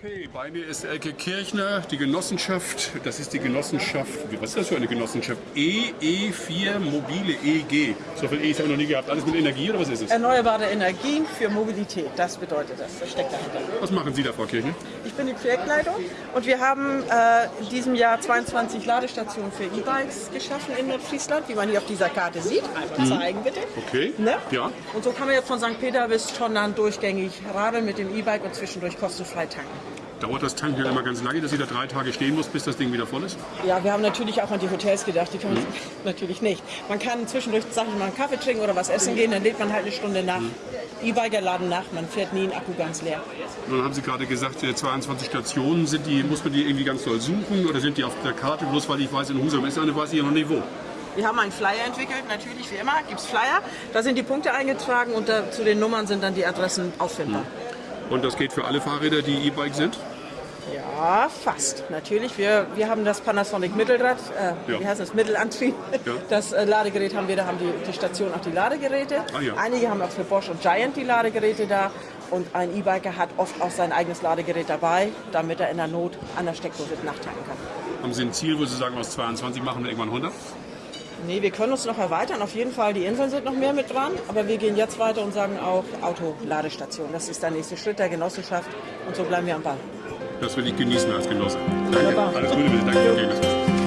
Okay, bei mir ist Elke Kirchner, die Genossenschaft, das ist die Genossenschaft, was ist das für eine Genossenschaft? EE4 Mobile EG. So viel E's habe ich noch nie gehabt. Alles mit Energie oder was ist es? Erneuerbare Energien für Mobilität, das bedeutet das, das steckt dahinter. Was machen Sie da, Frau Kirchner? Ich bin die Projektleitung und wir haben äh, in diesem Jahr 22 Ladestationen für E-Bikes geschaffen in Nordfriesland, wie man hier auf dieser Karte sieht. Einmal zeigen bitte. Okay, Ne? ja. Und so kann man jetzt von St. Peter bis Tonnern durchgängig radeln mit dem E-Bike und zwischendurch kostenfrei tanken. Dauert das Tanken ja immer ganz lange, dass sie da drei Tage stehen muss, bis das Ding wieder voll ist? Ja, wir haben natürlich auch an die Hotels gedacht, die kann man natürlich nicht. Man kann zwischendurch, sag ich mal, einen Kaffee trinken oder was essen gehen, dann lädt man halt eine Stunde nach. E-Biker laden nach, man fährt nie einen Akku ganz leer. Und dann haben Sie gerade gesagt, äh, 22 Stationen, sind die, muss man die irgendwie ganz doll suchen oder sind die auf der Karte? Bloß weil ich weiß, in Husum ist eine, weiß ich ja noch nicht wo. Wir haben einen Flyer entwickelt, natürlich wie immer gibt es Flyer. Da sind die Punkte eingetragen und da, zu den Nummern sind dann die Adressen auffindbar. Und das geht für alle Fahrräder, die E-Bike sind? Ja, fast. Natürlich. Wir, wir haben das Panasonic Mittelrad, äh, Ja. wie heißt das, Mittelantrieb. Ja. Das äh, Ladegerät haben wir, da haben die, die Station auch die Ladegeräte. Ah, ja. Einige haben auch für Bosch und Giant die Ladegeräte da. Und ein E-Biker hat oft auch sein eigenes Ladegerät dabei, damit er in der Not an der Steckdose nachtanken kann. Haben Sie ein Ziel, wo Sie sagen, aus 22 machen wir irgendwann 100? Nee, wir können uns noch erweitern. Auf jeden Fall, die Inseln sind noch mehr mit dran. Aber wir gehen jetzt weiter und sagen auch Autoladestation. Das ist der nächste Schritt der Genossenschaft. Und so bleiben wir am Ball. Das will ich genießen als Genosse. Danke. Wunderbar. Alles Gute bitte. Danke. Okay.